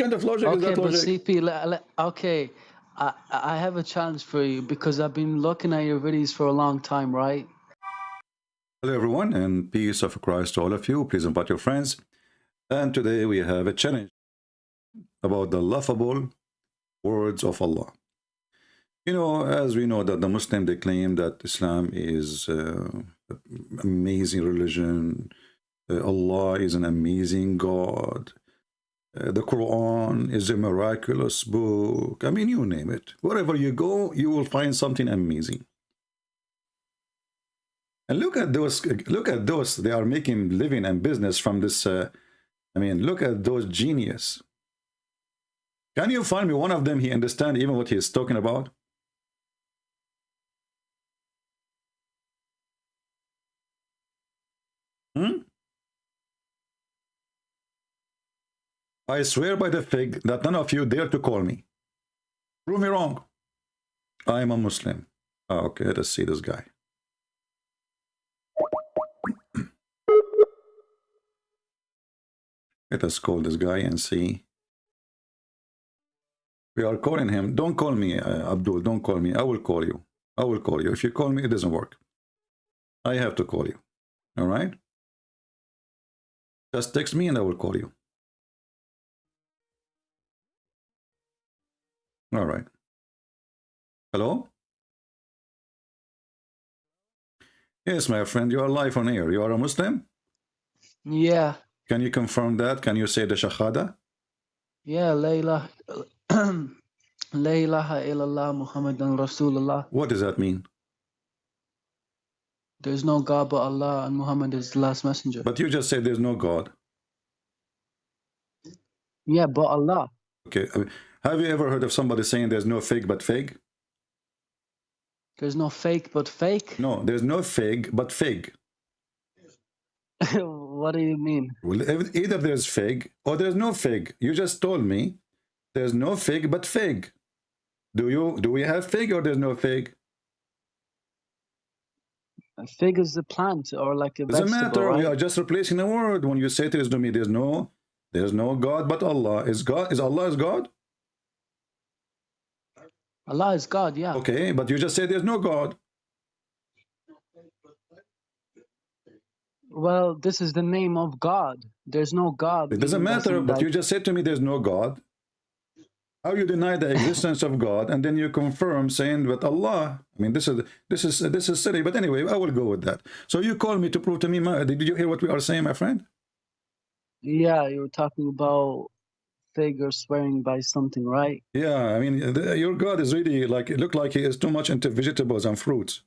kind of logic okay, is that but? CP, le- le- okay, I I have a challenge for you because I've been looking at your videos for a long time, right? Hello everyone and peace of Christ to all of you. Please invite your friends. And today we have a challenge about the laughable words of Allah. You know, as we know that the Muslim, they claim that Islam is uh, amazing religion. Uh, Allah is an amazing God. Uh, the Quran is a miraculous book. I mean, you name it. Wherever you go, you will find something amazing. And look at those, look at those, they are making living and business from this, uh, I mean, look at those genius. Can you find me one of them, he understand even what he is talking about? I swear by the fig that none of you dare to call me. Prove me wrong. I am a Muslim. Oh, okay, let us see this guy. Let us call this guy and see. We are calling him. Don't call me, uh, Abdul. Don't call me. I will call you. I will call you. If you call me, it doesn't work. I have to call you. All right? Just text me and I will call you. All right. Hello? Yes, my friend, you are live on air. You are a Muslim? Yeah, Can you confirm that? Can you say the Shahada? yeah, Layla, La ilaha illallah Muhammadan Rasulullah. What does that mean? There's no God but Allah and Muhammad is the last messenger. But you just said there's no God. Yeah, but Allah. Okay. I mean, Have you ever heard of somebody saying there's no fig but fig? There's no fake but fake. No, there's no fig but fig. what do you mean? Well, either there's fig or there's no fig. You just told me there's no fig but fig. Do you do we have fig or there's no fig? A fig is a plant or like a Doesn't vegetable, matter. We right? are just replacing a word. When you say to to me, there's no there's no God but Allah. Is God is Allah is God? Allah is God, yeah. Okay, but you just say there's no God. Well, this is the name of God. There's no God. It doesn't matter, but like- you just said to me there's no God. How you deny the existence of God and then you confirm saying that Allah. I mean, this is this is this is silly. But anyway, I will go with that. So you call me to prove to me. My, did you hear what we are saying, my friend? Yeah, you were talking about fig or swearing by something, right? Yeah, I mean, the, your God is really like it looked like he is too much into vegetables and fruits.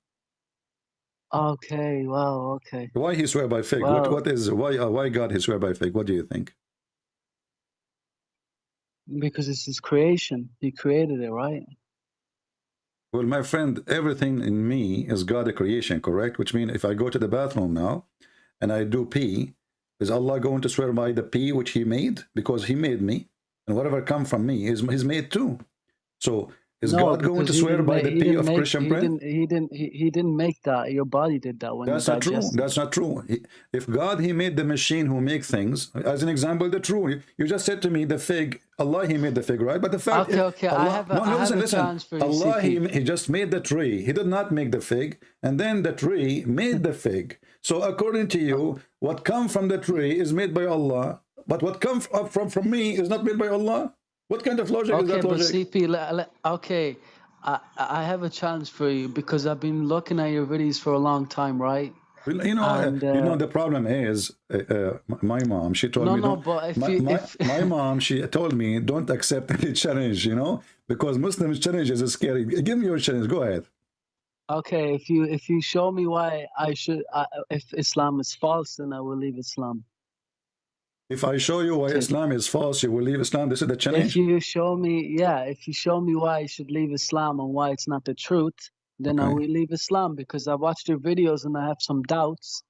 Okay, wow, okay. Why he swear by fig? what Well- what is why uh, why God he swear by fig? What do you think? Because it's his creation. He created it, right? Well, my friend, everything in me is God a creation, correct? Which means if I go to the bathroom now and I do pee, is Allah going to swear by the pee which He made? Because He made me, and whatever come from me is He's made too. So is No, God going to swear by make- the he pee of make- Christian he bread? Didn't, he didn't. He, he didn't make that. Your body did that when That's not true. That's not true. He, if God, He made the machine who make things. As an example, the true. You, you just said to me the fig. Allah, He made the fig, right? But the fact, Okay, okay, I have a- no, no, listen, listen. Allah, he, he just made the tree. He did not make the fig, and then the tree made the fig. So according to you, what come from the tree is made by Allah, but what comes up from from me is not made by Allah. What kind of logic is Okay, that but logic? CP, le- le- okay, I I have a challenge for you because I've been looking at your videos for a long time, right? You know, uh, you know uh, the problem is uh, uh, my mom. She told No, me, no, don't- but if my, you- my, if- my mom, she told me, don't accept any challenge. You know, because Muslims challenges is scary. Give me your challenge. Go ahead. Okay, if you if you show me why I should, uh, if Islam is false, then I will leave Islam. If I show you why Islam is false, you will leave Islam. This is the challenge. If you show me, yeah, if you show me why I should leave Islam and why it's not the truth, then I will leave Islam because I watched your videos and I have some doubts,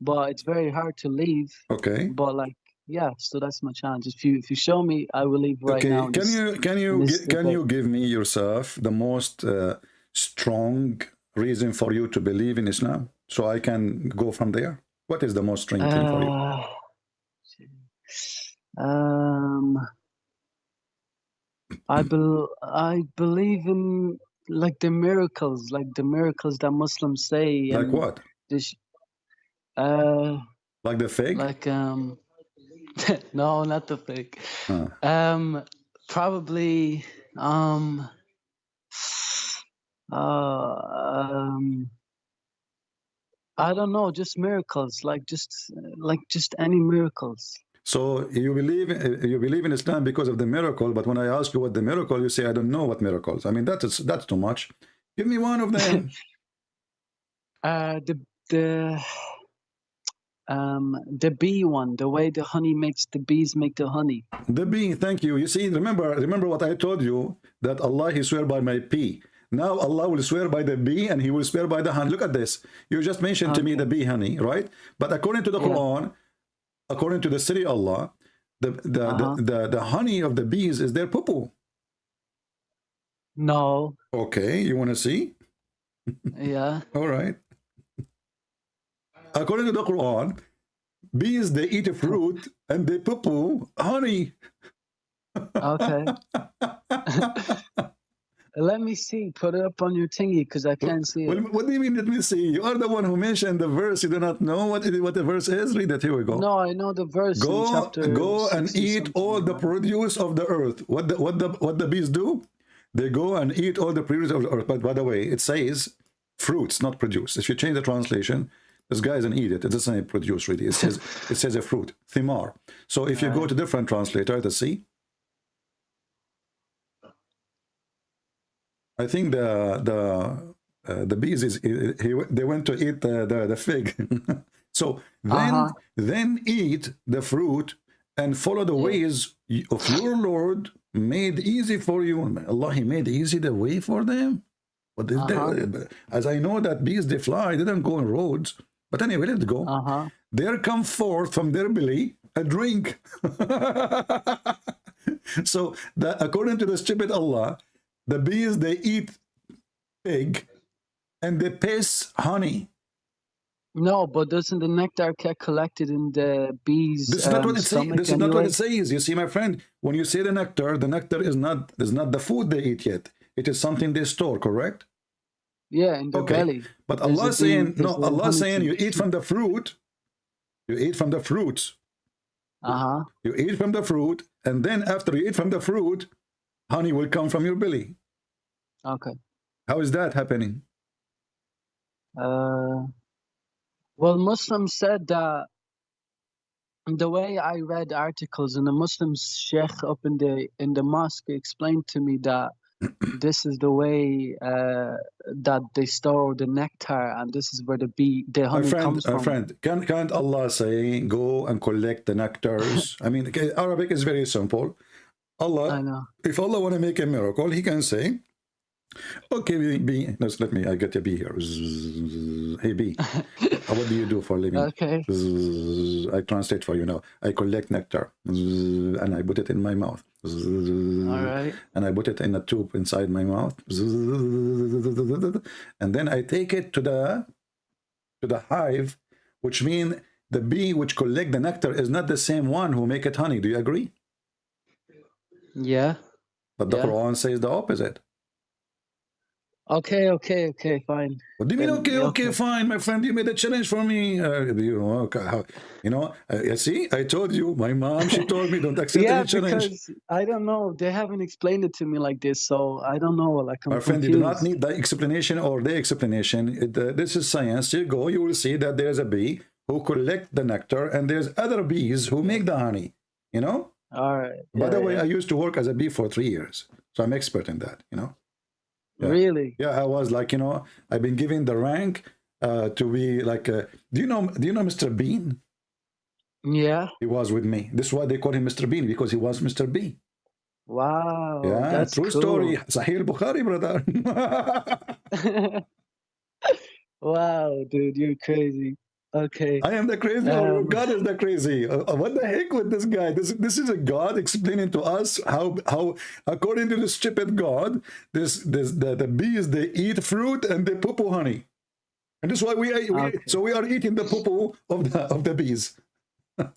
but it's very hard to leave. Okay. But like, yeah, so that's my challenge. If you if you show me, I will leave right okay. now. Can This- you can you can you give me yourself the most uh, strong reason for you to believe in Islam, so I can go from there? What is the most strong thing for you? Um, I bel I believe in like the miracles, like the miracles that Muslims say. Like what? This, uh, Like the fig? like um, no, not the fake. Huh. Um, probably um, uh, um, I don't know, just miracles, like just like just any miracles. So you believe you believe in Islam because of the miracle, but when I ask you what the miracle, you say I don't know what miracles. I mean that is that's too much. Give me one of them. Uh, the the um the bee one, the way the honey makes the bees make the honey. the bee, thank you. You see, remember remember what I told you that Allah He swear by my pee. Now Allah will swear by the bee and He will swear by the honey. Look at this. You just mentioned to me the bee honey, right? But according to the Yeah. Quran, according to the city Allah, the the, Uh-huh. the the the honey of the bees is their poo poo. No, Okay, you want to see? yeah, All right. According to the Quran, bees they eat a fruit and they poo poo honey. okay. Let me see. Put it up on your thingy because I can't see Well, it. what do you mean? Let me see. You are the one who mentioned the verse. You do not know what it, what the verse is. Read it. Here we go. No, I know the verse go go and eat all the produce of the earth. What the what the what the bees do? They go and eat all the produce of the earth. But by the way, it says fruits, not produce. If you change the translation, this guy doesn't eat it. It doesn't say produce really. It says it says a fruit, thimar. So if you go to different translator, to see. I think the the uh, the bees is he, they went to eat the the, the fig. so then Uh-huh. then eat the fruit and follow the ways of your Lord made easy for you. Allah He made easy the way for them. But is there- as I know that bees they fly, they don't go on roads. But anyway, let's go. Uh huh. There come forth from their belly a drink. so that according to the stupid Allah, the bees they eat pig and they piss honey. No, but doesn't the nectar get collected in the bees? This is not um, what it says. This is not what it says. You see, my friend, when you say the nectar, the nectar is not is not the food they eat yet. It is something they store, correct? Yeah, in the Okay. belly. But There's Allah saying no, Allah saying you eat from the fruit, you eat from the fruits. Uh huh. You eat from the fruit, and then after you eat from the fruit, honey will come from your belly. Okay. How is that happening? Uh, well, Muslims said that the way I read articles and the Muslim sheikh up in the in the mosque explained to me that this is the way uh, that they store the nectar and this is where the bee the My honey friend, comes my from. friend, can, can't Allah say, go and collect the nectars? I mean, Arabic is very simple. I Allah, know. if Allah want to make a miracle, he can say, okay, bee, bee let's let me, I get a bee here. Zzz, Hey, bee, uh, what do you do for a living? Okay. Zzz, I translate for you now. I collect nectar Zzz, and I put it in my mouth. All right. And I put it in a tube inside my mouth. And then I take it to the to the hive, which mean the bee which collect the nectar is not the same one who make it honey. Do you agree? Yeah. But the Yeah. Quran says the opposite. Okay. Okay. Okay. Fine. What do you mean? Then, Okay, okay, okay. fine, my friend. You made a challenge for me. Uh, you know, okay, how, you know. Uh, see, I told you. My mom, she told me don't accept Yeah, any challenge. because I don't know. They haven't explained it to me like this, so I don't know. Like I'm My friend, you do not need the explanation or the explanation. It, uh, this is science. You go, you will see that there's a bee who collect the nectar, and there's other bees who make the honey. You know. All right. By yeah, the way, yeah. I used to work as a bee for three years, so I'm expert in that. You know. yeah. Really? Yeah, I was like, you know, I've been given the rank uh, to be like. Uh, do you know? Do you know Mr. Bean? Yeah. He was with me. This is why they call him Mr. Bean because he was Mr. B. Wow. yeah, that's true cool. story. Sahih Bukhari, brother. wow, dude, you're crazy. Okay. I am the crazy. or Um, God is the crazy. Uh, uh, what the heck with this guy? This this is a God explaining to us how how according to the stupid God, this this the, the bees they eat fruit and they poo poo honey, and this is why we, we Okay. so we are eating the poo poo of the of the bees.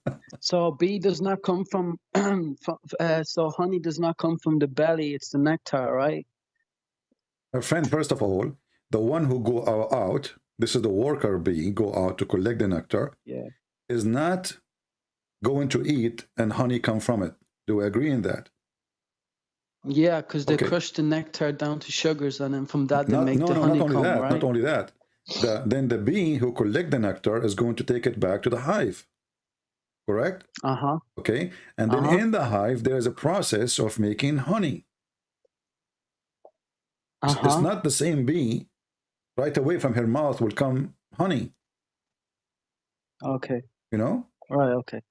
So bee does not come from, from uh, so honey does not come from the belly. It's the nectar, right? My friend, first of all, the one who go out, this is the worker bee, go out to collect the nectar, Yeah. is not going to eat and honey come from it. Do we agree in that? Yeah, because they Okay. crush the nectar down to sugars, and then from that they Not- make no, the no, not only honeycomb, that, right? not only that. The, then the bee who collect the nectar is going to take it back to the hive. Correct? Uh huh. Okay. And then Uh-huh. in the hive, there is a process of making honey. Uh It's- It's not the same bee. Right away from her mouth will come honey, Okay. you know? Right. Okay.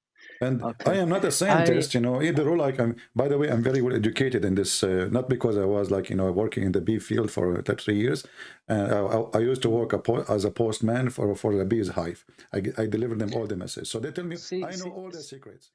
And Okay. I am not a scientist, you know, either or like I'm, by the way, I'm very well educated in this, uh, not because I was like, you know, working in the bee field for uh, three years. And I, I, I used to work a as a postman for, for the bees hive. I, I delivered them all the messages. So they tell me, See- I know see- all the secrets.